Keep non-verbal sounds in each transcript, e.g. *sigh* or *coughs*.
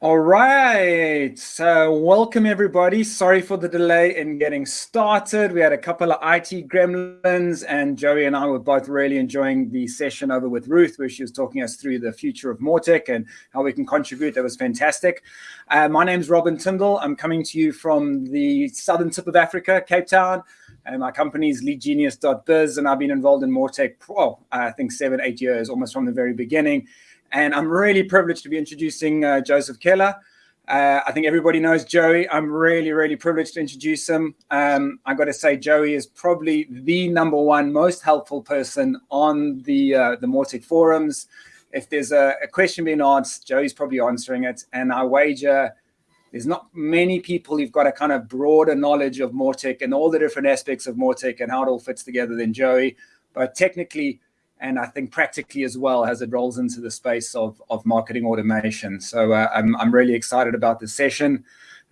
All right, so welcome everybody. Sorry for the delay in getting started. We had a couple of IT gremlins and Joey and I were both really enjoying the session over with Ruth where she was talking us through the future of Mautic and how we can contribute. That was fantastic. Uh, my name is Robin Tyndall. I'm coming to you from the southern tip of Africa, Cape Town. And my company is leadgenius.biz and I've been involved in Mautic, well, I think seven, eight years, almost from the very beginning. And I'm really privileged to be introducing uh, Joseph Keller. Uh, I think everybody knows Joey. I'm really, really privileged to introduce him. Um, I got to say, Joey is probably the number one most helpful person on the uh, the Mautic forums. If there's a, a, question being asked, Joey's probably answering it. And I wager there's not many people who've got a kind of broader knowledge of Mautic and all the different aspects of Mautic and how it all fits together than Joey. But technically, and I think practically as well as it rolls into the space of, of marketing automation. So uh, I'm, I'm really excited about this session.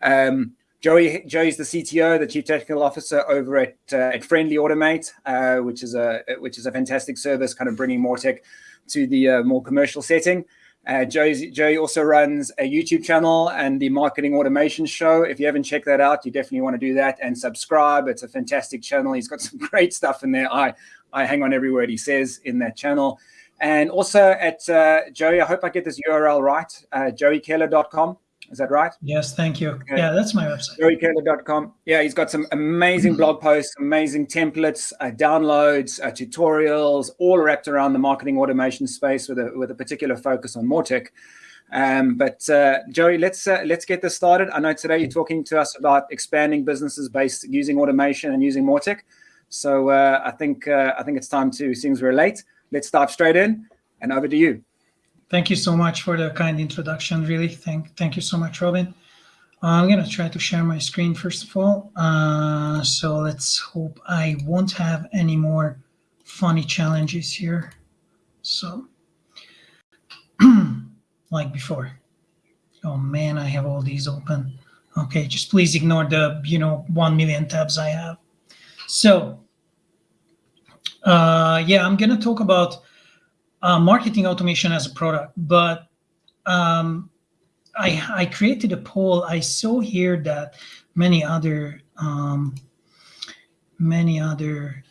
Um, Joey, Joey's the CTO, the Chief Technical Officer over at, uh, at Friendly Automate, uh, which is a which is a fantastic service, kind of bringing Mautic to the uh, more commercial setting. Uh, Joey, Joey also runs a YouTube channel and the Marketing Automation Show. If you haven't checked that out, you definitely want to do that and subscribe. It's a fantastic channel. He's got some *laughs* great stuff in there. I I hang on every word he says in that channel. And also at uh, Joey, I hope I get this URL right, uh, joeykeller.com. Is that right? Yes, thank you. Okay. Yeah, that's my website. joeykeller.com. Yeah, he's got some amazing *clears throat* blog posts, amazing templates, uh, downloads, uh, tutorials, all wrapped around the marketing automation space with a with a particular focus on Mautic. Um, but uh, Joey, let's uh, let's get this started. I know today you're talking to us about expanding businesses based using automation and using Mautic. So uh, I think uh, I think it's time to, since we're late, let's dive straight in and over to you. Thank you so much for the kind introduction. Really, thank thank you so much, Robin. I'm gonna try to share my screen first of all. Uh, so let's hope I won't have any more funny challenges here. So, *clears throat* like before. Oh man, I have all these open. Okay, just please ignore the you know one million tabs I have. So, uh, yeah, I'm going to talk about uh, marketing automation as a product, but um, I, I created a poll. I saw here that many other um, many other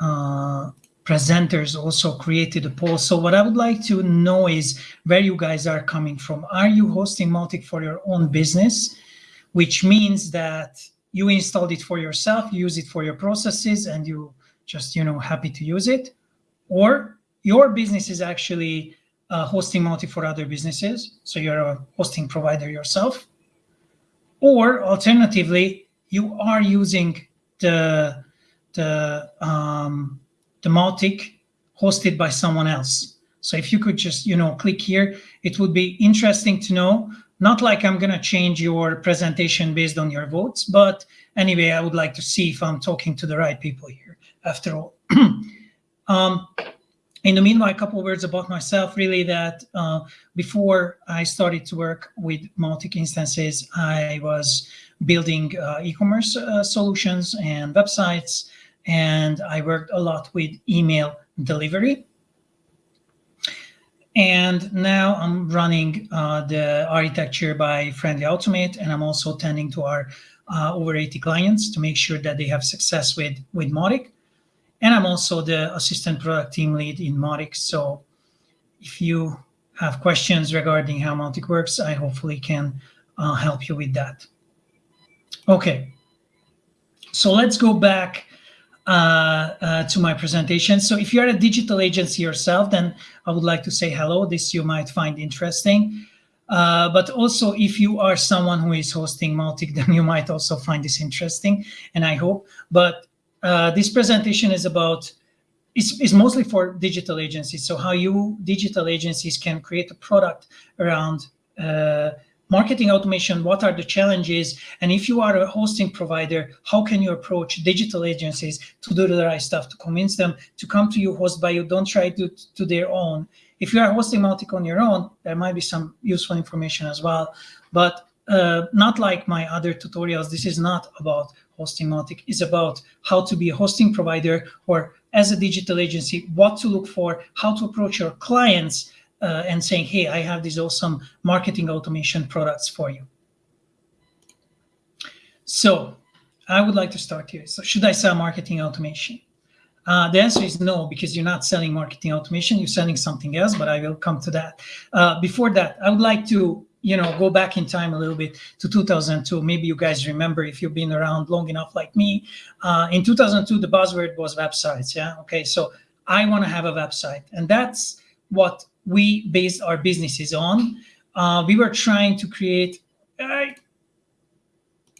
uh, presenters also created a poll. So what I would like to know is where you guys are coming from. Are you hosting Mautic for your own business? Which means that you installed it for yourself, use it for your processes, and you just, you know, happy to use it. Or your business is actually uh, hosting Mautic for other businesses. So you're a hosting provider yourself. Or alternatively, you are using the, the, um, the Mautic hosted by someone else. So if you could just, you know, click here, it would be interesting to know not like I'm going to change your presentation based on your votes, but anyway, I would like to see if I'm talking to the right people here after all. *clears throat* um, in the meanwhile, a couple words about myself, really that uh, before I started to work with Mautic instances, I was building uh, e-commerce uh, solutions and websites, and I worked a lot with email delivery. And now I'm running uh, the architecture by Friendly Automate, and I'm also tending to our uh, over 80 clients to make sure that they have success with, with Mautic. And I'm also the assistant product team lead in Mautic. So if you have questions regarding how Mautic works, I hopefully can uh, help you with that. Okay, so let's go back uh, uh, to my presentation. So if you're a digital agency yourself, then I would like to say hello. This you might find interesting. Uh, but also if you are someone who is hosting Mautic, *laughs* then you might also find this interesting, and I hope. But uh, this presentation is about, it's, it's mostly for digital agencies. So how you digital agencies can create a product around uh, marketing automation, what are the challenges? And if you are a hosting provider, how can you approach digital agencies to do the right stuff, to convince them to come to you, host by you, don't try to to their own. If you are hosting Mautic on your own, there might be some useful information as well, but uh, not like my other tutorials. This is not about hosting Mautic. It's about how to be a hosting provider or as a digital agency, what to look for, how to approach your clients uh, and saying, hey, I have these awesome marketing automation products for you. So I would like to start here. So should I sell marketing automation? Uh, the answer is no, because you're not selling marketing automation, you're selling something else, but I will come to that. Uh, before that, I would like to you know, go back in time a little bit to 2002. Maybe you guys remember if you've been around long enough like me. Uh, in 2002, the buzzword was websites. Yeah. Okay. So I want to have a website, and that's what we based our businesses on. Uh, we were trying to create. Uh,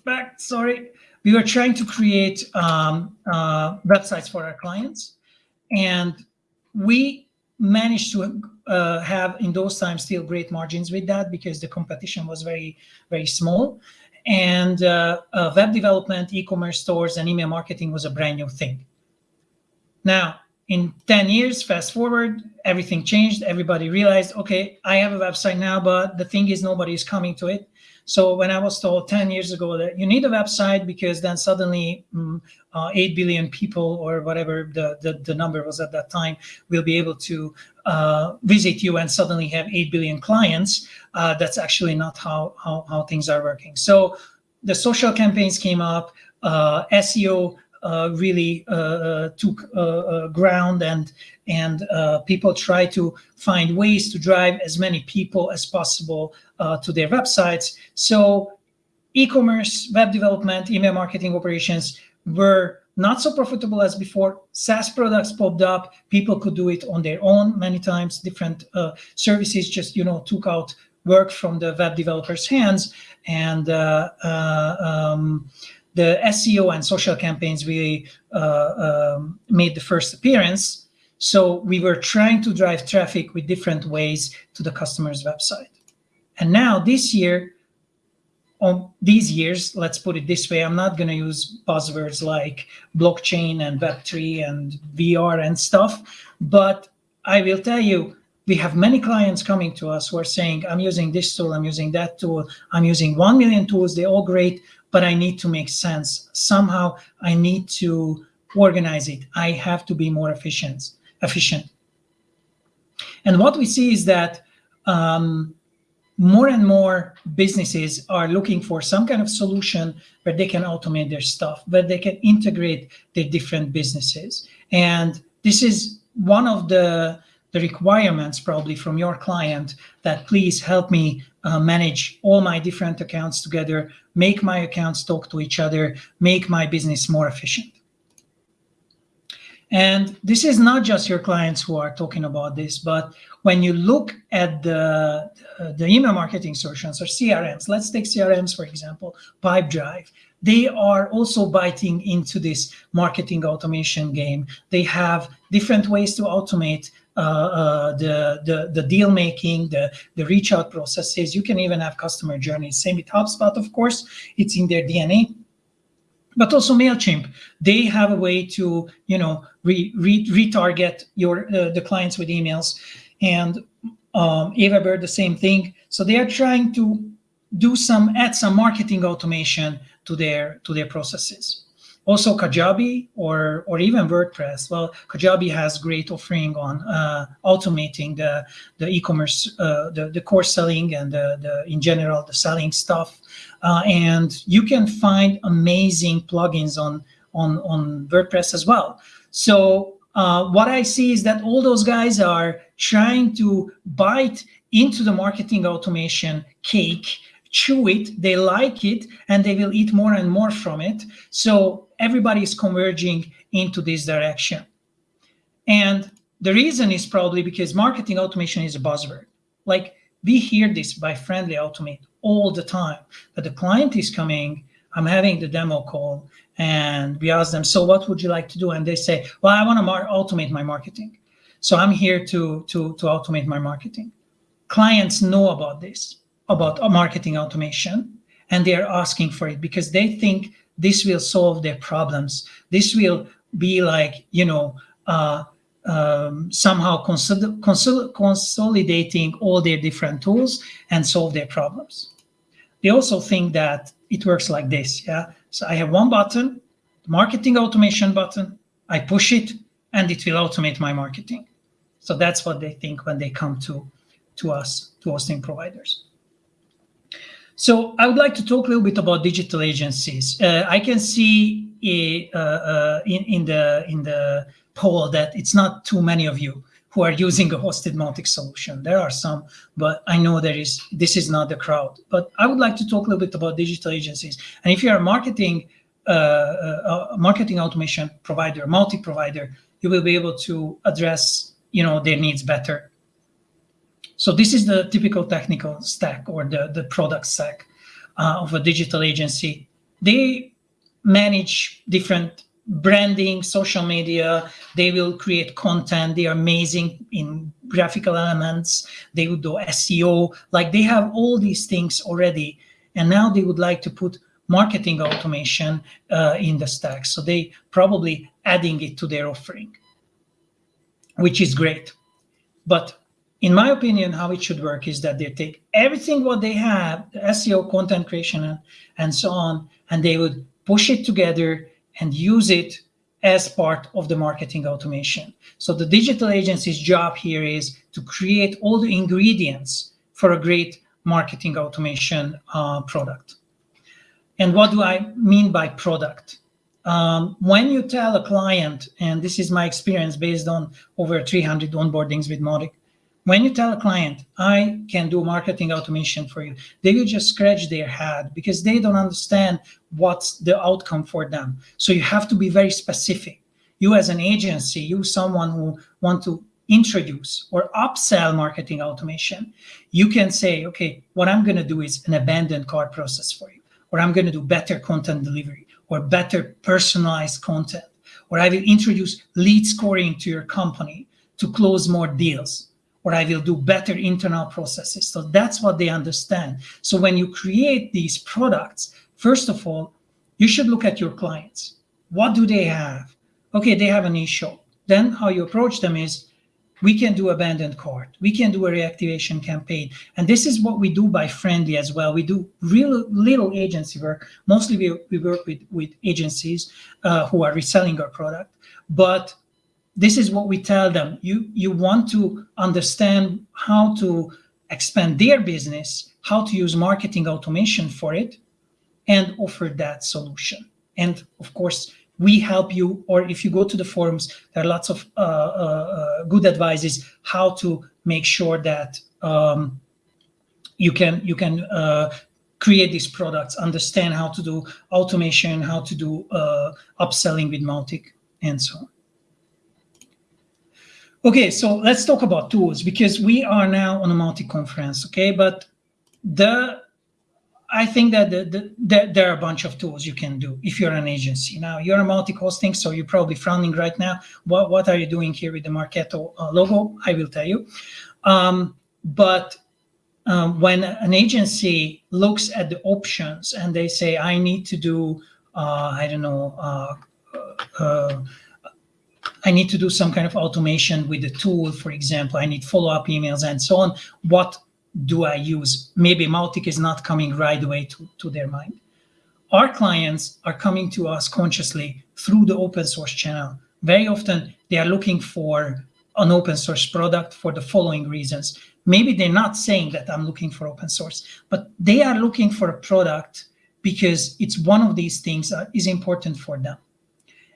back. Sorry. We were trying to create um, uh, websites for our clients, and we managed to uh, have in those times still great margins with that because the competition was very very small. And uh, uh, web development e-commerce stores and email marketing was a brand new thing. Now in 10 years fast forward everything changed. Everybody realized okay i have a website now but the thing is nobody is coming to it so when I was told 10 years ago that you need a website because then suddenly um, uh, 8 billion people or whatever the, the, the, number was at that time will be able to uh, visit you and suddenly have 8 billion clients, uh, that's actually not how, how, how things are working. So the social campaigns came up, uh, SEO really uh, took ground and and people try to find ways to drive as many people as possible to their websites. So e-commerce, web development, email marketing operations were not so profitable as before. SaaS products popped up. People could do it on their own many times. Different uh, services just, you know, took out work from the web developers' hands. And uh, uh, um, the SEO and social campaigns really uh, um, made the first appearance. So we were trying to drive traffic with different ways to the customer's website. And now this year, on these years, let's put it this way, I'm not going to use buzzwords like blockchain and Web3 and VR and stuff, but I will tell you, we have many clients coming to us who are saying, I'm using this tool, I'm using that tool, I'm using 1 million tools, they're all great, but I need to make sense. Somehow I need to organize it. I have to be more efficient. efficient. And what we see is that um, more and more businesses are looking for some kind of solution where they can automate their stuff, where they can integrate their different businesses. And this is one of the the requirements probably from your client that please help me uh, manage all my different accounts together, make my accounts talk to each other, make my business more efficient. And this is not just your clients who are talking about this, but when you look at the, uh, the email marketing solutions or CRMs, let's take CRMs, for example, Pipedrive, they are also biting into this marketing automation game. They have different ways to automate the, the, the deal making, the, the reach out processes. You can even have customer journeys. Same with HubSpot, of course, it's in their DNA. But also Mailchimp, they have a way to you know re, re, retarget your uh, the clients with emails, and um, Aweber the same thing. So they are trying to do some add some marketing automation to their to their processes. Also Kajabi or, or even WordPress. Well, Kajabi has great offering on uh, automating the, the e-commerce, uh, the, the core selling and the, the, in general, the selling stuff. Uh, and you can find amazing plugins on, on, on WordPress as well. So uh, what I see is that all those guys are trying to bite into the marketing automation cake chew it, they like it, and they will eat more and more from it. So everybody is converging into this direction. And the reason is probably because marketing automation is a buzzword. Like we hear this by friendly automate all the time, but the client is coming, I'm having the demo call and we ask them, so what would you like to do? And they say, well, I want to automate my marketing. So I'm here to, to, to automate my marketing. Clients know about this about marketing automation and they're asking for it because they think this will solve their problems. This will be like, you know, uh, um, somehow consol consol consolidating all their different tools and solve their problems. They also think that it works like this. Yeah. So I have one button, marketing automation button. I push it and it will automate my marketing. So that's what they think when they come to to us, to hosting providers. So I would like to talk a little bit about digital agencies. Uh, I can see uh, uh, in, in, the in the poll that it's not too many of you who are using a hosted Mautic solution. There are some, but I know there is this is not the crowd. But I would like to talk a little bit about digital agencies. And if you're a marketing uh, uh, marketing automation provider, Mautic provider, you will be able to address you know their needs better so this is the typical technical stack or the, the product stack uh, of a digital agency. They manage different branding, social media. They will create content. They are amazing in graphical elements. They would do SEO. Like they have all these things already. And now they would like to put marketing automation uh, in the stack. So they probably adding it to their offering, which is great. But in my opinion, how it should work is that they take everything what they have, the SEO, content creation, and, so on, and they would push it together and use it as part of the marketing automation. So the digital agency's job here is to create all the ingredients for a great marketing automation uh, product. And what do I mean by product? Um, when you tell a client, and this is my experience based on over 300 onboardings with Mautic, when you tell a client, I can do marketing automation for you, they will just scratch their head because they don't understand what's the outcome for them. So you have to be very specific. You as an agency, you someone who want to introduce or upsell marketing automation, you can say, okay, what I'm going to do is an abandoned cart process for you, or I'm going to do better content delivery or better personalized content, or I will introduce lead scoring to your company to close more deals or I will do better internal processes. So that's what they understand. So when you create these products, first of all, you should look at your clients. What do they have? Okay, they have an issue. Then how you approach them is, we can do abandoned cart. We can do a reactivation campaign. And this is what we do by Friendly as well. We do real little agency work. Mostly we, we work with, with agencies uh, who are reselling our product. But this is what we tell them. You, you want to understand how to expand their business, how to use marketing automation for it, and offer that solution. And of course, we help you, or if you go to the forums, there are lots of uh, uh, uh good advices how to make sure that um, you can you can uh, create these products, understand how to do automation, how to do uh, upselling with Mautic, and so on. Okay, so let's talk about tools because we are now on a Mautic-conference, okay? But the I think that the, the, the, there are a bunch of tools you can do if you're an agency. Now, you're a Mautic-hosting, so you're probably frowning right now. What, what are you doing here with the Marketo uh, logo? I will tell you. Um, but um, when an agency looks at the options and they say, I need to do, uh, I don't know, uh, uh I need to do some kind of automation with the tool, for example, I need follow-up emails and so on. What do I use? Maybe Mautic is not coming right away to, to their mind. Our clients are coming to us consciously through the open source channel. Very often they are looking for an open source product for the following reasons. Maybe they're not saying that I'm looking for open source, but they are looking for a product because it's one of these things that is important for them.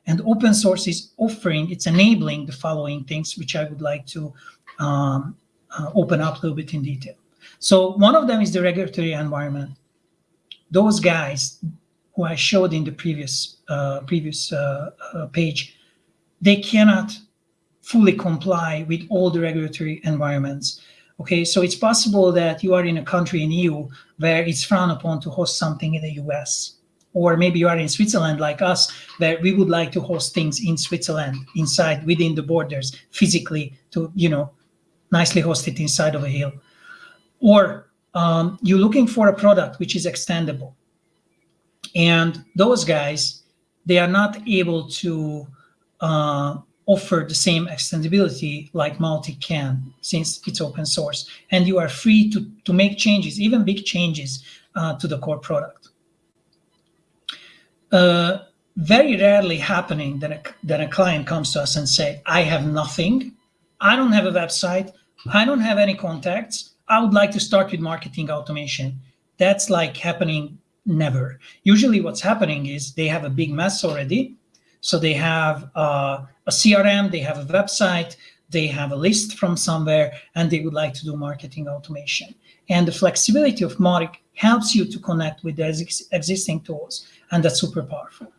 And open source is offering, it's enabling the following things, which I would like to um, uh, open up a little bit in detail. So one of them is the regulatory environment. Those guys who I showed in the previous uh, previous uh, uh page, they cannot fully comply with all the regulatory environments. Okay, so it's possible that you are in a country in EU where it's frowned upon to host something in the US or maybe you are in Switzerland like us, where we would like to host things in Switzerland, inside, within the borders, physically, to, you know, nicely host it inside of a hill. Or um, you're looking for a product which is extendable. And those guys, they are not able to uh, offer the same extendability like Mautic can since it's open source. And you are free to, to make changes, even big changes uh, to the core product uh, very rarely happening that a, that a client comes to us and say, I have nothing. I don't have a website. I don't have any contacts. I would like to start with marketing automation. That's like happening never. Usually what's happening is they have a big mess already. So they have uh, a CRM, they have a website, they have a list from somewhere, and they would like to do marketing automation. And the flexibility of Mautic helps you to connect with the ex existing tools, and that's super powerful.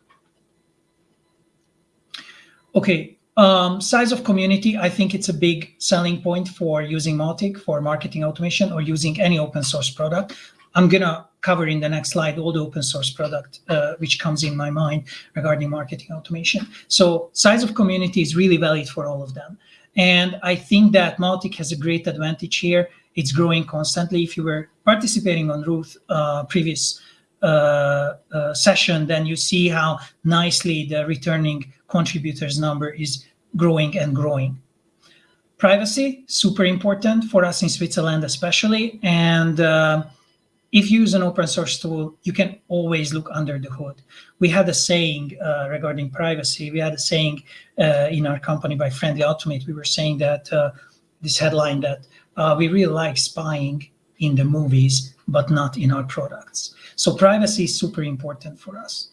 Okay, um, size of community, I think it's a big selling point for using Mautic for marketing automation or using any open source product. I'm gonna cover in the next slide all the open source product uh, which comes in my mind regarding marketing automation. So size of community is really valid for all of them. And I think that Mautic has a great advantage here. It's growing constantly. If you were participating on Ruth uh, previous session, then you see how nicely the returning contributors number is growing and growing. Privacy, super important for us in Switzerland especially. And uh, if you use an open source tool, you can always look under the hood. We had a saying uh, regarding privacy. We had a saying uh, in our company by Friendly Automate. We were saying that uh, this headline that uh, we really like spying in the movies, but not in our products. So privacy is super important for us.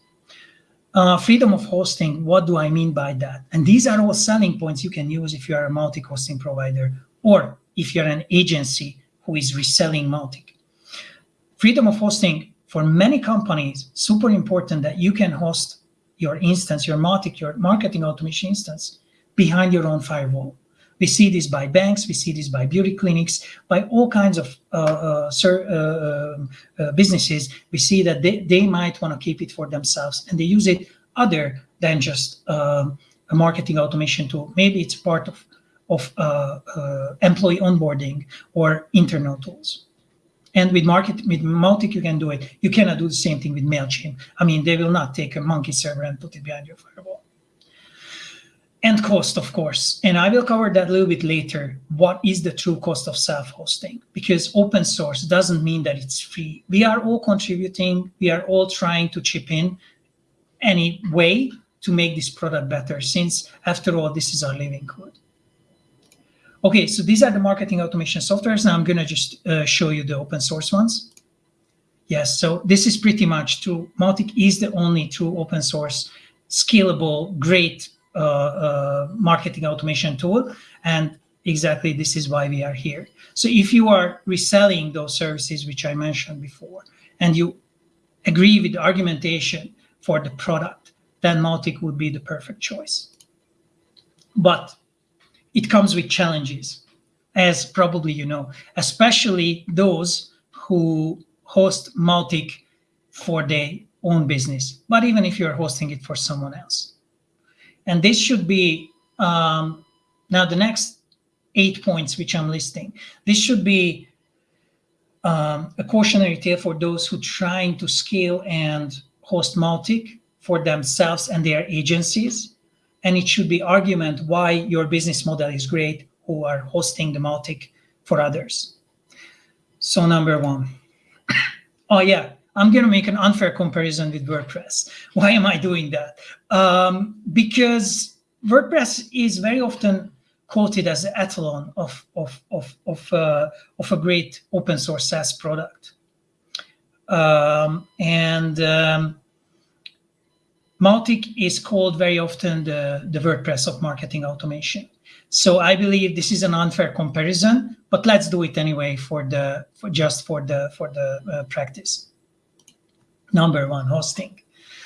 Uh, freedom of hosting, what do I mean by that? And these are all selling points you can use if you are a Mautic-hosting provider or if you're an agency who is reselling Mautic freedom of hosting for many companies, super important that you can host your instance, your Mautic, your marketing automation instance behind your own firewall. We see this by banks, we see this by beauty clinics, by all kinds of uh, uh, uh, uh, uh businesses. We see that they, they might want to keep it for themselves and they use it other than just uh, a marketing automation tool. Maybe it's part of, of employee onboarding or internal tools. And with market with Mautic, you can do it. You cannot do the same thing with MailChimp. I mean, they will not take a monkey server and put it behind your firewall. And cost, of course. And I will cover that a little bit later. What is the true cost of self-hosting? Because open source doesn't mean that it's free. We are all contributing. We are all trying to chip in any way to make this product better, since after all, this is our living code. Okay, so these are the marketing automation softwares. Now I'm going to just uh, show you the open source ones. Yes, so this is pretty much true. Mautic is the only true open source, scalable, great Uh, uh, marketing automation tool. And exactly this is why we are here. So if you are reselling those services, which I mentioned before, and you agree with the argumentation for the product, then Mautic would be the perfect choice. But it comes with challenges, as probably you know, especially those who host Mautic for their own business, but even if you're hosting it for someone else. And this should be, um, now the next eight points which I'm listing, this should be um, a cautionary tale for those who trying to scale and host Mautic for themselves and their agencies and it should be argument why your business model is great who are hosting the Mautic for others. So number one. *coughs* oh yeah, I'm going to make an unfair comparison with WordPress. *laughs* Why am I doing that? Um, because WordPress is very often quoted as the ettalon of, of, of, of, uh, of a great open source SaaS product. Um, and um, Mautic is called very often the, the WordPress of marketing automation. So I believe this is an unfair comparison, but let's do it anyway for the for just for the for the uh, practice. Number one, hosting.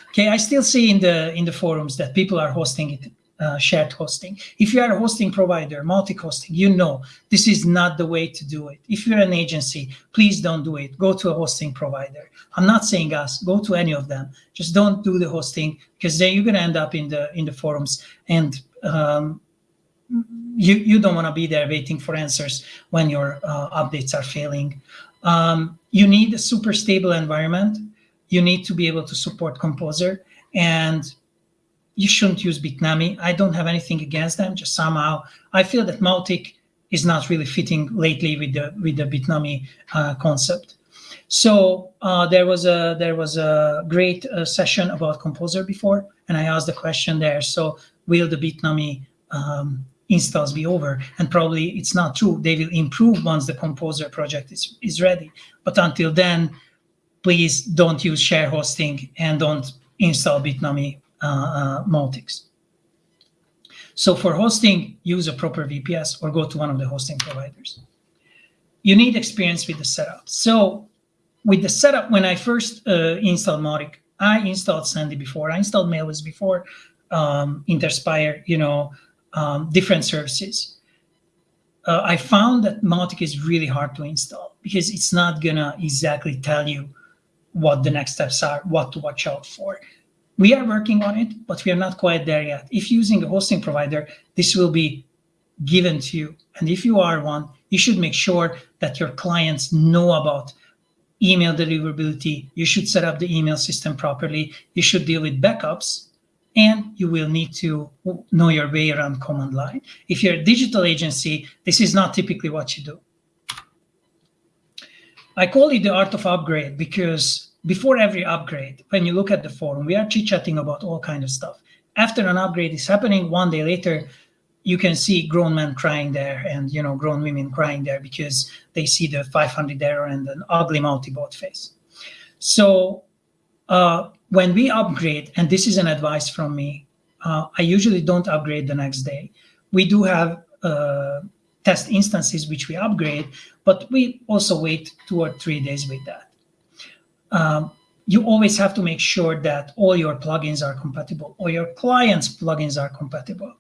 Okay, I still see in the in the forums that people are hosting it uh, shared hosting. If you are a hosting provider, Mautic-hosting, you know this is not the way to do it. If you're an agency, please don't do it. Go to a hosting provider. I'm not saying us, go to any of them. Just don't do the hosting because then you're going to end up in the in the forums and um, you, you don't want to be there waiting for answers when your uh, updates are failing. Um, you need a super stable environment. You need to be able to support Composer and you shouldn't use Bitnami. I don't have anything against them, just somehow I feel that Mautic is not really fitting lately with the with the Bitnami uh, concept. So uh, there was a there was a great uh, session about Composer before, and I asked the question there. So will the Bitnami um, installs be over. And probably it's not true. They will improve once the Composer project is, is ready. But until then, please don't use share hosting and don't install Bitnami uh, uh, Mautics. So for hosting, use a proper VPS or go to one of the hosting providers. You need experience with the setup. So with the setup, when I first uh, installed Mautic, I installed Sendy before, I installed MailWizz before, um, Interspire, you know, um, different services. Uh, I found that Mautic is really hard to install because it's not gonna exactly tell you what the next steps are, what to watch out for. We are working on it, but we are not quite there yet. If using a hosting provider, this will be given to you. And if you are one, you should make sure that your clients know about email deliverability. You should set up the email system properly. You should deal with backups and you will need to know your way around command line. If you're a digital agency, this is not typically what you do. I call it the art of upgrade because before every upgrade, when you look at the forum, we are chit-chatting about all kind of stuff. After an upgrade is happening, one day later, you can see grown men crying there and you know grown women crying there because they see the 500 error and an ugly Mautibot face. So uh, when we upgrade, and this is an advice from me, uh, I usually don't upgrade the next day. We do have uh, test instances which we upgrade, but we also wait two or three days with that. Um, you always have to make sure that all your plugins are compatible or your client's plugins are compatible.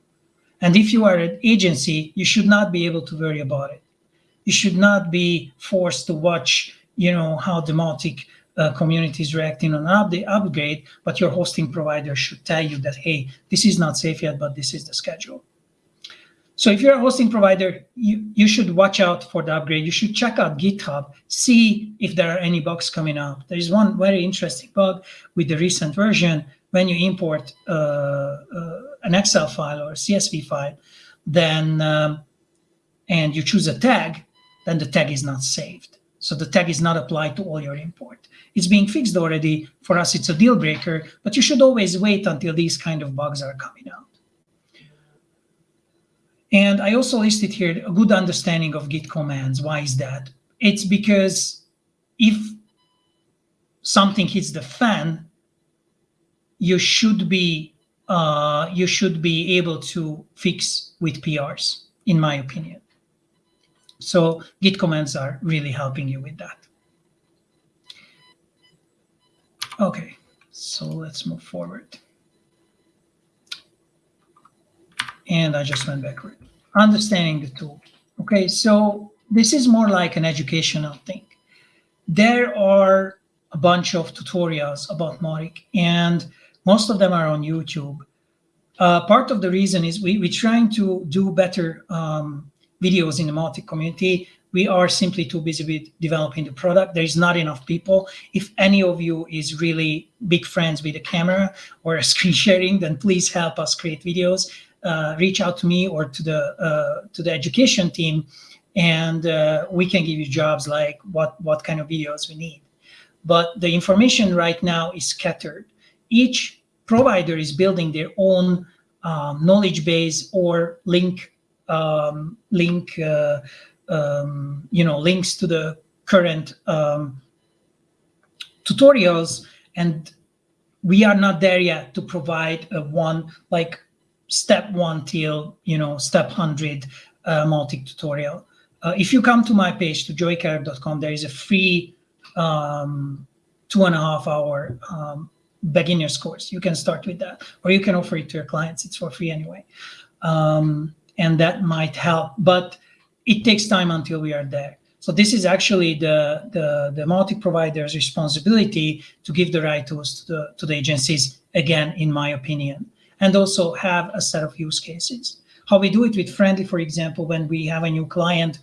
And if you are an agency, you should not be able to worry about it. You should not be forced to watch, you know, how the Mautic uh, community is reacting on an update, upgrade, but your hosting provider should tell you that, hey, this is not safe yet, but this is the schedule. So if you're a hosting provider, you, you should watch out for the upgrade. You should check out GitHub, see if there are any bugs coming up. There is one very interesting bug with the recent version. When you import uh, uh, an Excel file or a CSV file, then um, and you choose a tag, then the tag is not saved. So the tag is not applied to all your import. It's being fixed already. For us, it's a deal breaker, but you should always wait until these kind of bugs are coming out. And I also listed here a good understanding of Git commands. Why is that? It's because if something hits the fan, you should be uh, you should be able to fix with PRs, in my opinion. So Git commands are really helping you with that. Okay, so let's move forward. and I just went backward. Understanding the tool. Okay, so this is more like an educational thing. There are a bunch of tutorials about Mautic, and most of them are on YouTube. Uh, part of the reason is we, we're trying to do better um, videos in the Mautic community. We are simply too busy with developing the product. There is not enough people. If any of you is really big friends with a camera or a *laughs* screen sharing, then please help us create videos uh, reach out to me or to the uh, to the education team, and uh, we can give you jobs like what what kind of videos we need. But the information right now is scattered. Each provider is building their own um, knowledge base or link um, link uh, um, you know links to the current um, tutorials and we are not there yet to provide one like step one till you know step 100 uh, Mautic tutorial. Uh, if you come to my page to joeykeller.com, there is a free um, two and a half hour um, beginner's course. You can start with that, or you can offer it to your clients. It's for free anyway, um, and that might help. But it takes time until we are there. So this is actually the the the Mautic provider's responsibility to give the right tools to the to the agencies. Again, in my opinion and also have a set of use cases. How we do it with Friendly, for example, when we have a new client,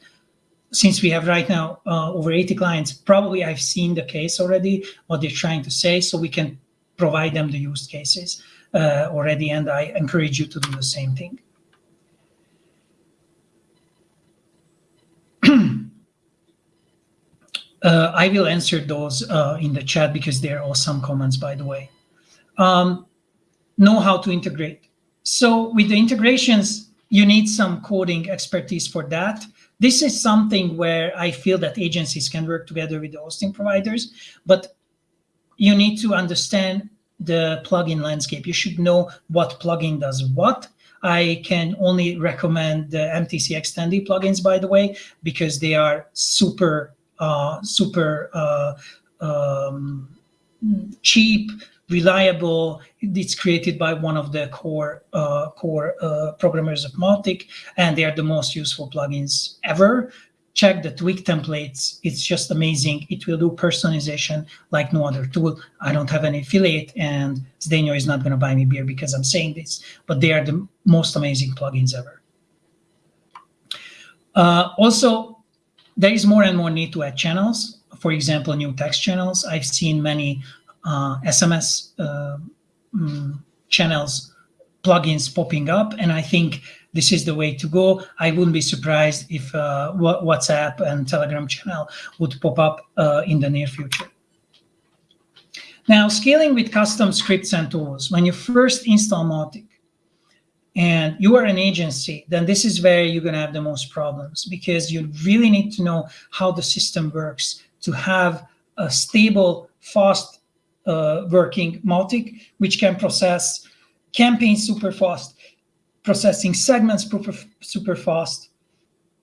since we have right now uh, over 80 clients, probably I've seen the case already, what they're trying to say, so we can provide them the use cases uh, already, and I encourage you to do the same thing. *clears throat* uh, I will answer those uh, in the chat because there are awesome comments, by the way. Um, know how to integrate. So with the integrations, you need some coding expertise for that. This is something where I feel that agencies can work together with the hosting providers, but you need to understand the plugin landscape. You should know what plugin does what. I can only recommend the MTC Extended plugins, by the way, because they are super, uh, super uh, um, cheap, reliable. It's created by one of the core uh, core uh, programmers of Mautic, and they are the most useful plugins ever. Check the tweak templates. It's just amazing. It will do personalization like no other tool. I don't have any affiliate, and Zdeno is not going to buy me beer because I'm saying this, but they are the most amazing plugins ever. Uh, also, there is more and more need to add channels. For example, new text channels. I've seen many SMS uh, uh, mm, channels plugins popping up, and I think this is the way to go. I wouldn't be surprised if uh, WhatsApp and Telegram channel would pop up uh, in the near future. Now, scaling with custom scripts and tools. When you first install Mautic and you are an agency, then this is where you're going to have the most problems because you really need to know how the system works to have a stable, fast uh, working Mautic, which can process campaigns super fast, processing segments super, fast,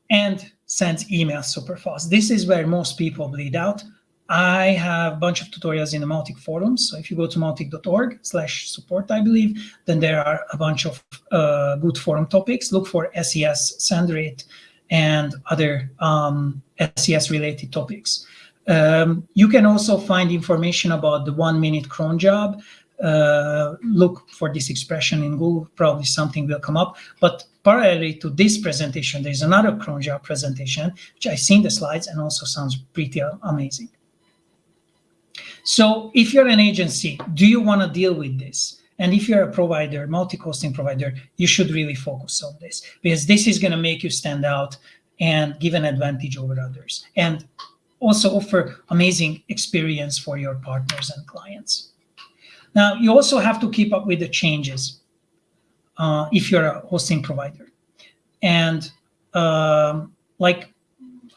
and sends emails super fast. This is where most people bleed out. I have a bunch of tutorials in the Mautic forums. So if you go to mautic.org slash support, I believe, then there are a bunch of uh, good forum topics. Look for SES, send rate, and other um, SES related topics. Um, you can also find information about the one minute cron job. Uh, look for this expression in Google, probably something will come up. But parallelly to this presentation, there's another cron job presentation, which I've seen the slides and also sounds pretty amazing. So if you're an agency, do you want to deal with this? And if you're a provider, Mautic-costing provider, you should really focus on this because this is going to make you stand out and give an advantage over others. And also offer amazing experience for your partners and clients. Now, you also have to keep up with the changes uh, if you're a hosting provider. And um, like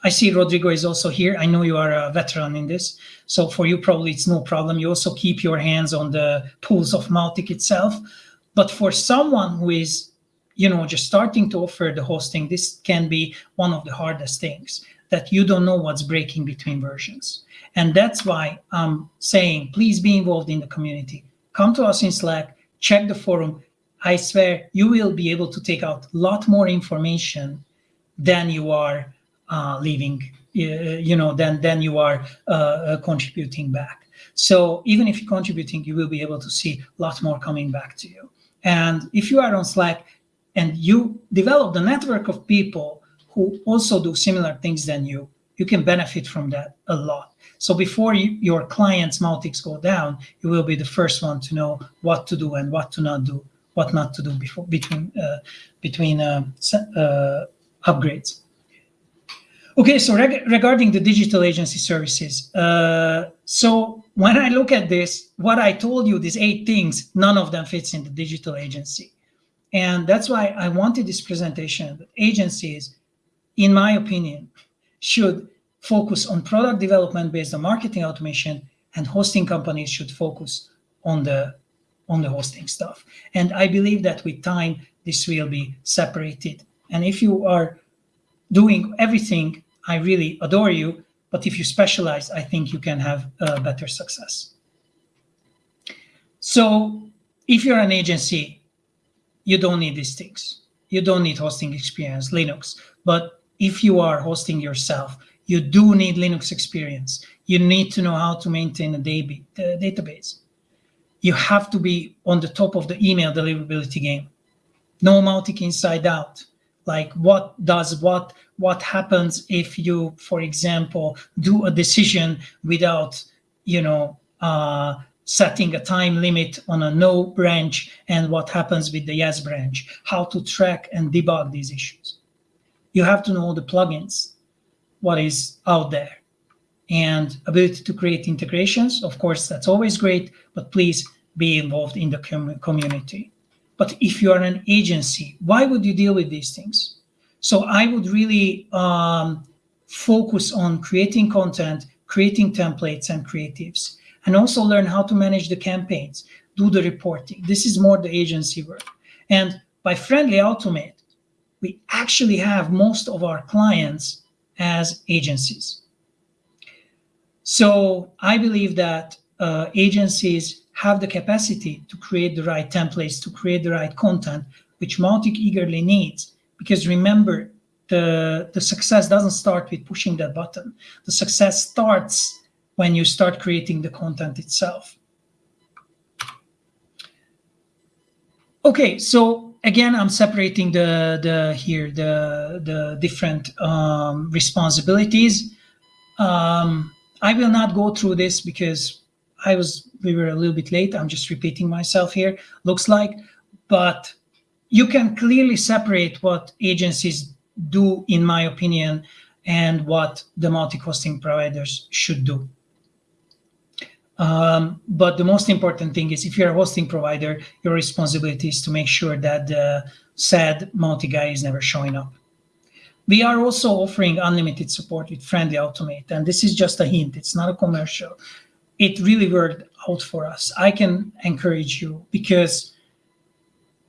I see Rodrigo is also here. I know you are a veteran in this. So for you, probably it's no problem. You also keep your hands on the pools of Mautic itself. But for someone who is, you know, just starting to offer the hosting, this can be one of the hardest things that you don't know what's breaking between versions. And that's why I'm saying, please be involved in the community. Come to us in Slack, check the forum. I swear you will be able to take out a lot more information than you are uh, leaving, uh, you know, than, than you are uh, uh, contributing back. So even if you're contributing, you will be able to see a lot more coming back to you. And if you are on Slack and you develop the network of people who also do similar things than you, you can benefit from that a lot. So before you, your clients' Mautics go down, you will be the first one to know what to do and what to not do, what not to do before between uh, between uh, uh, upgrades. Okay, so reg regarding the digital agency services, uh, so when I look at this, what I told you, these eight things, none of them fits in the digital agency. And that's why I wanted this presentation agencies in my opinion, should focus on product development based on marketing automation and hosting companies should focus on the on the hosting stuff. And I believe that with time, this will be separated. And if you are doing everything, I really adore you. But if you specialize, I think you can have better success. So if you're an agency, you don't need these things. You don't need hosting experience, Linux. But if you are hosting yourself, you do need Linux experience. You need to know how to maintain a database. You have to be on the top of the email deliverability game. No Mautic inside out. Like what does what, what happens if you, for example, do a decision without, you know, uh, setting a time limit on a no branch and what happens with the yes branch, how to track and debug these issues you have to know the plugins, what is out there. And ability to create integrations, of course, that's always great, but please be involved in the com community. But if you are an agency, why would you deal with these things? So I would really um, focus on creating content, creating templates and creatives, and also learn how to manage the campaigns, do the reporting. This is more the agency work. And by Friendly Automate, we actually have most of our clients as agencies. So I believe that uh, agencies have the capacity to create the right templates, to create the right content, which Mautic eagerly needs. Because remember, the, the success doesn't start with pushing that button. The success starts when you start creating the content itself. Okay, so again, I'm separating the the here the the different um, responsibilities. Um, I will not go through this because I was we were a little bit late. I'm just repeating myself here. Looks like, but you can clearly separate what agencies do, in my opinion, and what the Mautic-hosting providers should do. Um, but the most important thing is if you're a hosting provider, your responsibility is to make sure that the sad Mautic guy is never showing up. We are also offering unlimited support with Friendly Automate, and this is just a hint. It's not a commercial. It really worked out for us. I can encourage you because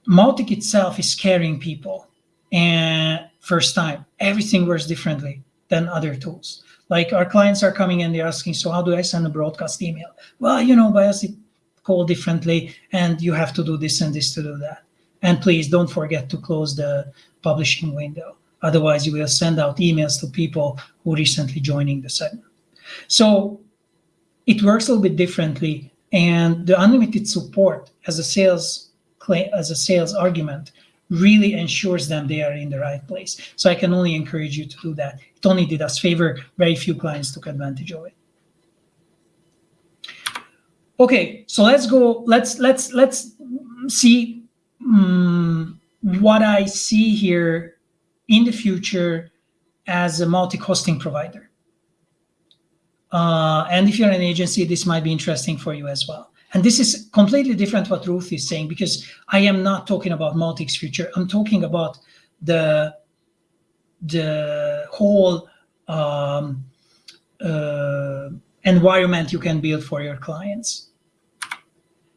Mautic itself is scaring people and first time. Everything works differently than other tools. Like our clients are coming and they're asking, so how do I send a broadcast email? Well, you know, Bios it call differently and you have to do this and this to do that. And please don't forget to close the publishing window. Otherwise, you will send out emails to people who recently joining the segment. So it works a little bit differently. And the unlimited support as a sales claim, as a sales argument really ensures them they are in the right place. So I can only encourage you to do that. It only did us favor. Very few clients took advantage of it. Okay, so let's go. Let's let's let's see um, what I see here in the future as a Mautic-hosting provider. Uh, and if you're an agency, this might be interesting for you as well. And this is completely different what Ruth is saying, because I am not talking about Mautic's future. I'm talking about the, the whole um, uh, environment you can build for your clients.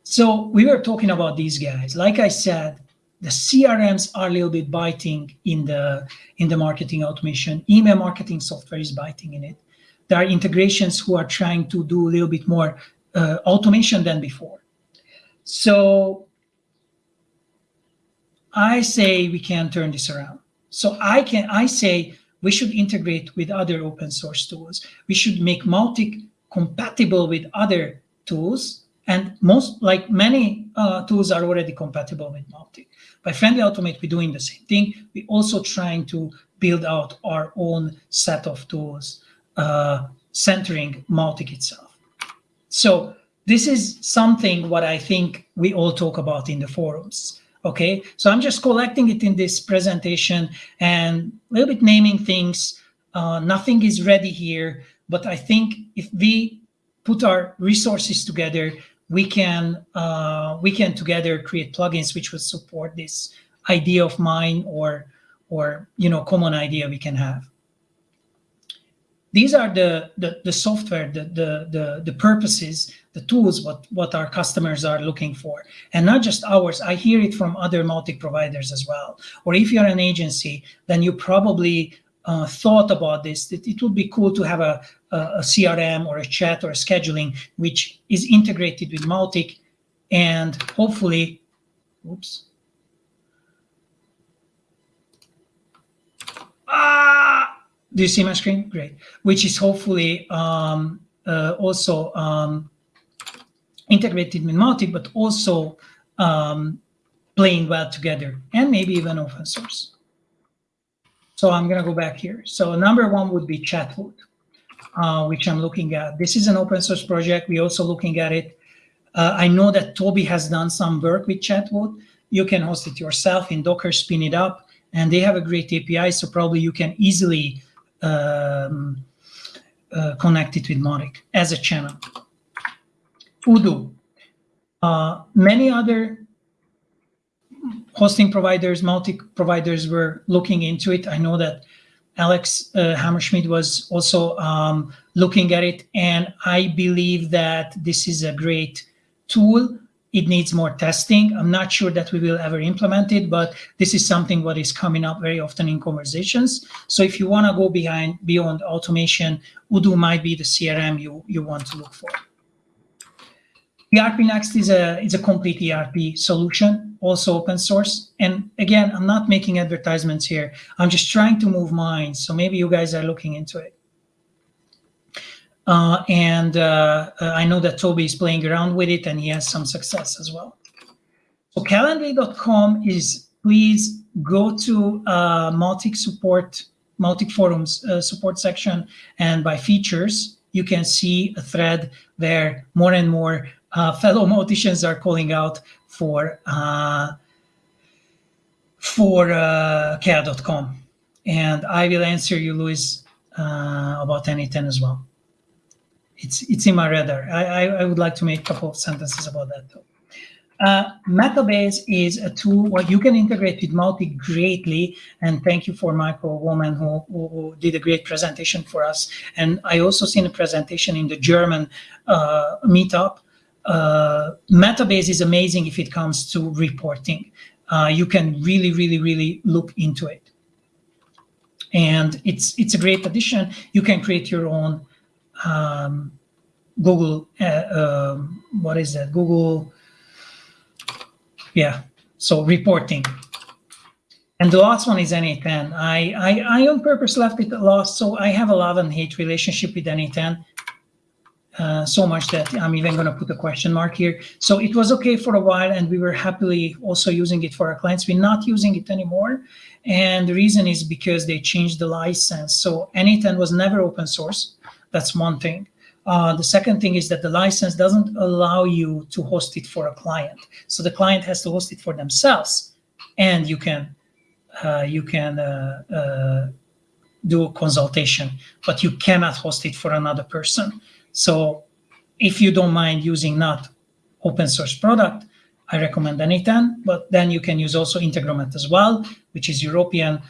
So we were talking about these guys. Like I said, the CRMs are a little bit biting in the in the marketing automation. Email marketing software is biting in it. There are integrations who are trying to do a little bit more uh, automation than before. So I say we can turn this around. So I can I say we should integrate with other open source tools. We should make Mautic compatible with other tools. And most, like many uh, tools are already compatible with Mautic. By Friendly Automate, we're doing the same thing. We're also trying to build out our own set of tools uh, centering Mautic itself. So this is something what I think we all talk about in the forums. Okay, so I'm just collecting it in this presentation and a little bit naming things. Uh, nothing is ready here, but I think if we put our resources together, we can uh, we can together create plugins which would support this idea of mine or or you know common idea we can have these are the, the, the software, the, the, the, the purposes, the tools, what, what our customers are looking for. And not just ours, I hear it from other Mautic providers as well. Or if you're an agency, then you probably uh, thought about this, that it would be cool to have a, a, a, CRM or a chat or a scheduling, which is integrated with Mautic and hopefully, oops. Ah! Do you see my screen? Great. Which is hopefully um, uh, also um, integrated with Mautic, but also um, playing well together and maybe even open source. So I'm going to go back here. So number one would be Chatwoot, uh, which I'm looking at. This is an open source project. We're also looking at it. Uh, I know that Toby has done some work with Chatwoot. You can host it yourself in Docker, spin it up, and they have a great API. So probably you can easily um, uh, connected with Mautic as a channel. Odoo, Uh, many other hosting providers, Mautic providers were looking into it. I know that Alex uh, Hammerschmidt was also um, looking at it, and I believe that this is a great tool. It needs more testing. I'm not sure that we will ever implement it, but this is something what is coming up very often in conversations. So if you want to go behind beyond automation, Odoo might be the CRM you, you want to look for. ERPNext is a, is a complete ERP solution, also open source. And again, I'm not making advertisements here. I'm just trying to move minds. So maybe you guys are looking into it. Uh, and uh, uh, I know that Toby is playing around with it and he has some success as well. So calendly.com is, please go to uh, support, Mautic forums uh, support section and by features, you can see a thread where more and more uh, fellow *laughs* Mauticians are calling out for uh, for uh, Cal.com. And I will answer you, Luis, about n8n as well. It's it's in my radar. I, I, I, would like to make a couple of sentences about that though. Uh, Metabase is a tool where you can integrate with Mautic greatly. And thank you for Michael Woman who, who, who, did a great presentation for us. And I also seen a presentation in the German uh, meetup uh, Metabase is amazing if it comes to reporting. Uh, you can really, really, really look into it. And it's it's a great addition. You can create your own um, Google, uh, um, what is that? Google, yeah, so reporting. And the last one is n8n. I, I, I on purpose left it last, so I have a love and hate relationship with n8n. Uh, so much that I'm even going to put a question mark here. So it was okay for a while, and we were happily also using it for our clients. We're not using it anymore. And the reason is because they changed the license. So n8n was never open source. That's one thing. Uh, the second thing is that the license doesn't allow you to host it for a client. So the client has to host it for themselves, and you can uh, you can uh, uh do a consultation, but you cannot host it for another person. So if you don't mind using not open source product, I recommend n8n, but then you can use also Integromat as well, which is European.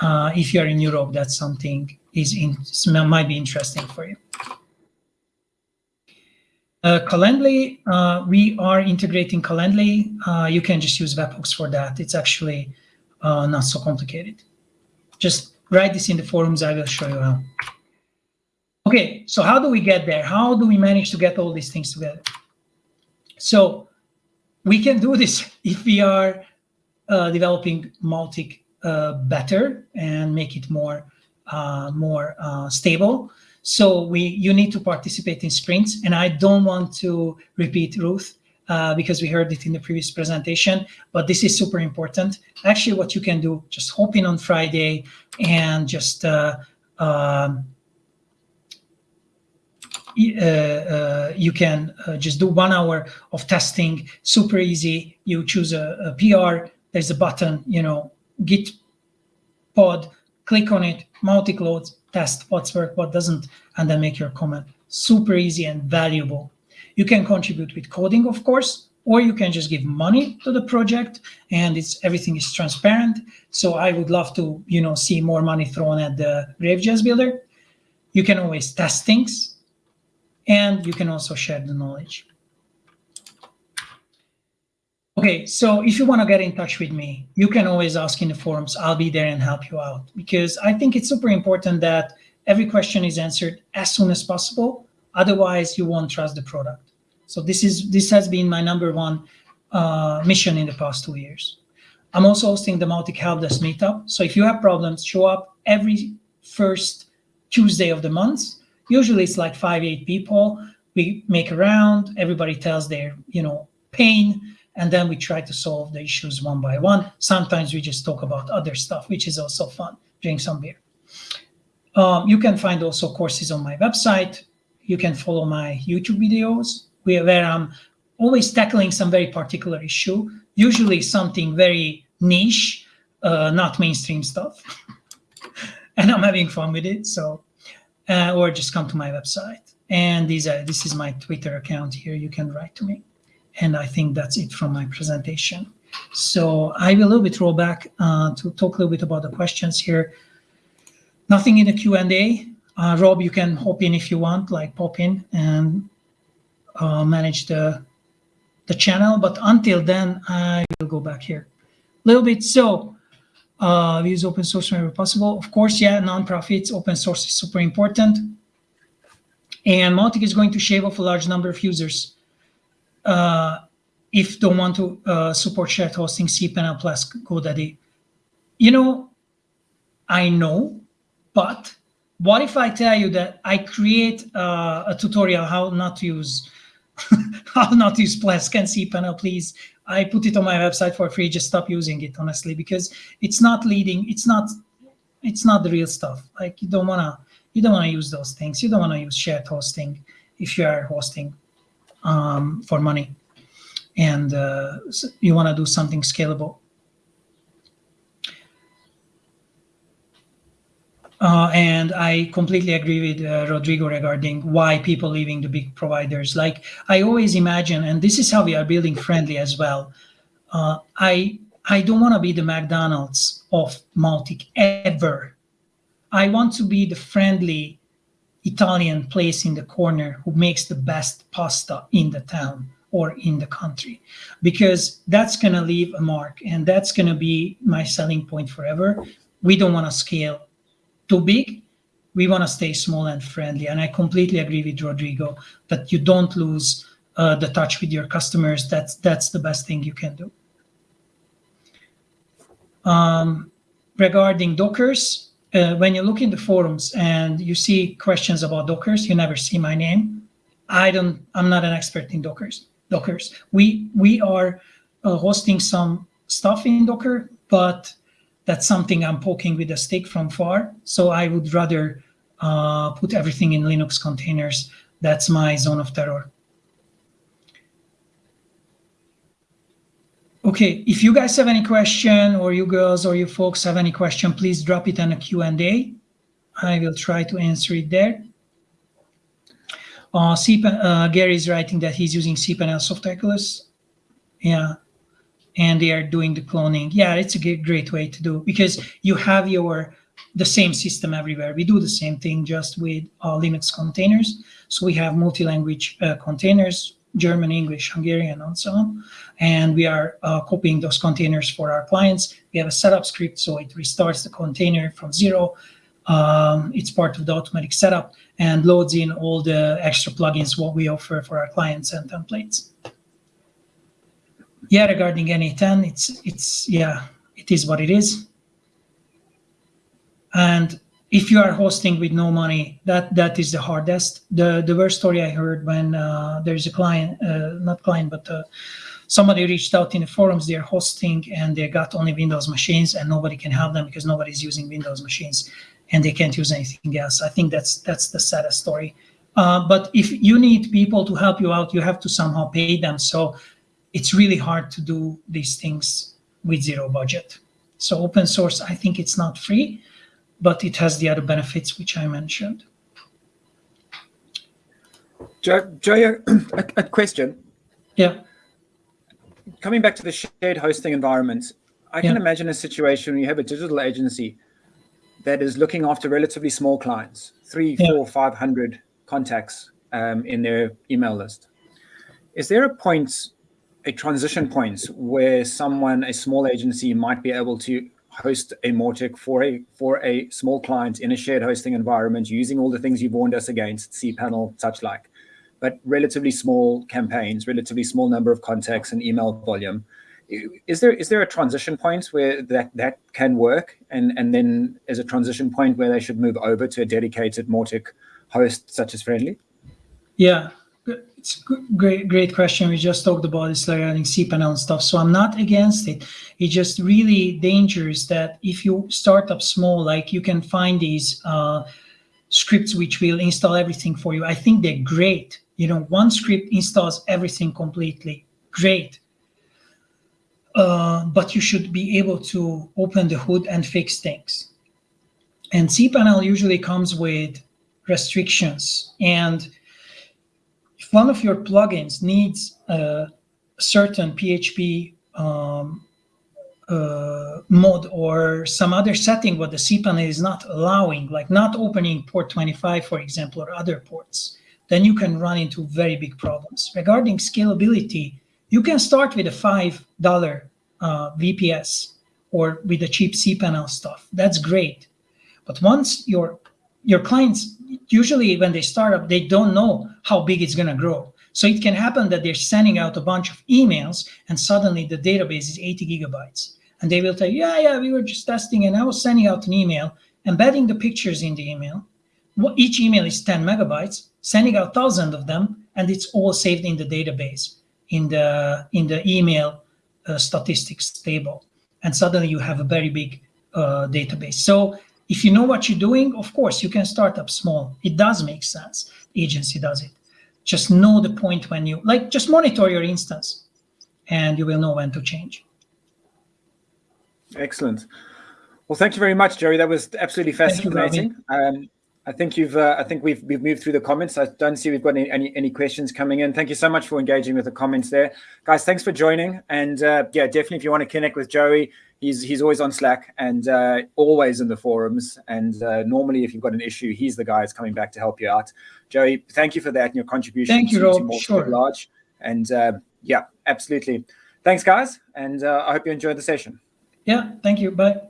Uh, if you're in Europe, that's something is in, might be interesting for you. Uh, Calendly, uh, we are integrating Calendly. Uh, you can just use webhooks for that. It's actually uh, not so complicated. Just write this in the forums. I will show you how. Okay, so how do we get there? How do we manage to get all these things together? So we can do this *laughs* if we are uh, developing Mautic uh, better and make it more more uh, stable. So we you need to participate in sprints, and I don't want to repeat Ruth uh, because we heard it in the previous presentation, but this is super important. Actually, what you can do, just hop in on Friday and just uh, um, uh, uh, you can uh, just do one hour of testing, super easy. You choose a, a PR, there's a button, you know, git pod, click on it, Mautic loads, test what's work, what doesn't, and then make your comment. Super easy and valuable. You can contribute with coding, of course, or you can just give money to the project and it's everything is transparent. So I would love to, you know, see more money thrown at the GrapesJS builder. You can always test things and you can also share the knowledge. Okay, so if you want to get in touch with me, you can always ask in the forums. I'll be there and help you out because I think it's super important that every question is answered as soon as possible. Otherwise, you won't trust the product. So this is this has been my number one uh, mission in the past two years. I'm also hosting the Mautic Help Desk Meetup. So if you have problems, show up every first Tuesday of the month Usually it's like five, eight people. We make a round, everybody tells their, you know, pain, and then we try to solve the issues one by one. Sometimes we just talk about other stuff, which is also fun, drink some beer. Um, you can find also courses on my website. You can follow my YouTube videos where I'm always tackling some very particular issue, usually something very niche, uh, not mainstream stuff. *laughs* and I'm having fun with it. So uh, or just come to my website. And these this is my Twitter account here. You can write to me. And I think that's it from my presentation. So I will a little bit roll back uh, to talk a little bit about the questions here. Nothing in the Q&A. Uh, Rob, you can hop in if you want, like pop in and uh, manage the the channel. But until then, I will go back here a little bit. So uh, we use open source whenever possible. Of course, yeah, nonprofits, open source is super important. And Mautic is going to shave off a large number of users if don't want to uh, support shared hosting, cPanel plus GoDaddy. You know, I know, but what if I tell you that I create uh, a tutorial how not to use *laughs* how not to use Plesk and cPanel, please. I put it on my website for free. Just stop using it, honestly, because it's not leading. It's not. It's not the real stuff. Like you don't wanna. You don't wanna use those things. You don't wanna use shared hosting if you are hosting um, for money, and uh, you wanna do something scalable. Uh, and I completely agree with uh, Rodrigo regarding why people leaving the big providers. Like I always imagine, and this is how we are building friendly as well. Uh, I I don't want to be the McDonald's of Mautic ever. I want to be the friendly Italian place in the corner who makes the best pasta in the town or in the country, because that's going to leave a mark and that's going to be my selling point forever. We don't want to scale too big. We want to stay small and friendly. And I completely agree with Rodrigo that you don't lose uh, the touch with your customers. That's that's the best thing you can do. Um, regarding Dockers, uh, when you look in the forums and you see questions about Dockers, you never see my name. I don't. I'm not an expert in Dockers. Dockers. We we are uh, hosting some stuff in Docker, but that's something I'm poking with a stick from far. So I would rather uh, put everything in Linux containers. That's my zone of terror. Okay, if you guys have any question or you girls or you folks have any question, please drop it in a Q&A. I will try to answer it there. Uh, uh, Gary is writing that he's using cPanel Softaculous. Yeah, and they are doing the cloning. Yeah, it's a great way to do because you have your the same system everywhere. We do the same thing just with uh, Linux containers. So we have multi-language uh, containers, German, English, Hungarian, and so on. And we are uh, copying those containers for our clients. We have a setup script, so it restarts the container from zero. Um, it's part of the automatic setup and loads in all the extra plugins what we offer for our clients and templates yeah, regarding n8n, it's it's yeah, it is what it is. And if you are hosting with no money, that that is the hardest. The the worst story I heard when uh, there's a client, uh, not client, but uh, somebody reached out in the forums. They're hosting and they got only Windows machines, and nobody can help them because nobody's using Windows machines, and they can't use anything else. I think that's that's the saddest story. Uh, but if you need people to help you out, you have to somehow pay them. So it's really hard to do these things with zero budget. So open source, I think it's not free, but it has the other benefits which I mentioned. Joe, Joe a, a question. Yeah. Coming back to the shared hosting environment, I can yeah. imagine a situation where you have a digital agency that is looking after relatively small clients, three, yeah. four, five hundred contacts um, in their email list. Is there a point a transition point where someone, a small agency, might be able to host a Mautic for a for a small client in a shared hosting environment using all the things you've warned us against, cPanel, such like, but relatively small campaigns, relatively small number of contacts and email volume. Is there is there a transition point where that that can work, and and then is a transition point where they should move over to a dedicated Mautic host such as Friendly? Yeah, it's great, great question. We just talked about this regarding cPanel and stuff. So I'm not against it. It's just really dangerous that if you start up small, like you can find these uh, scripts which will install everything for you. I think they're great. You know, one script installs everything completely. Great. Uh, but you should be able to open the hood and fix things. And cPanel usually comes with restrictions and if one of your plugins needs a certain PHP um, uh, mode or some other setting what the cpanel is not allowing, like not opening port 25, for example, or other ports, then you can run into very big problems. Regarding scalability, you can start with a $5 uh, VPS or with the cheap cPanel stuff. That's great. But once your your clients, usually when they start up, they don't know how big it's going to grow. So it can happen that they're sending out a bunch of emails and suddenly the database is 80 gigabytes. And they will tell you, yeah, yeah, we were just testing and I was sending out an email, embedding the pictures in the email. Each email is 10 megabytes, sending out thousands of them, and it's all saved in the database, in the, in the email uh, statistics table. And suddenly you have a very big uh, database. So if you know what you're doing, of course, you can start up small. It does make sense. The agency does it. Just know the point when you, like, just monitor your instance and you will know when to change. Excellent. Well, thank you very much, Jerry. That was absolutely fascinating. Um, I think you've. Uh, I think we've we've moved through the comments. I don't see we've got any, any, any questions coming in. Thank you so much for engaging with the comments there, guys. Thanks for joining. And uh, yeah, definitely, if you want to connect with Joey, he's he's always on Slack and uh, always in the forums. And uh, normally, if you've got an issue, he's the guy that's coming back to help you out. Joey, thank you for that and your contribution. Thank you, to, Rob. Sure. Large. And uh, yeah, absolutely. Thanks, guys. And uh, I hope you enjoyed the session. Yeah, thank you. Bye.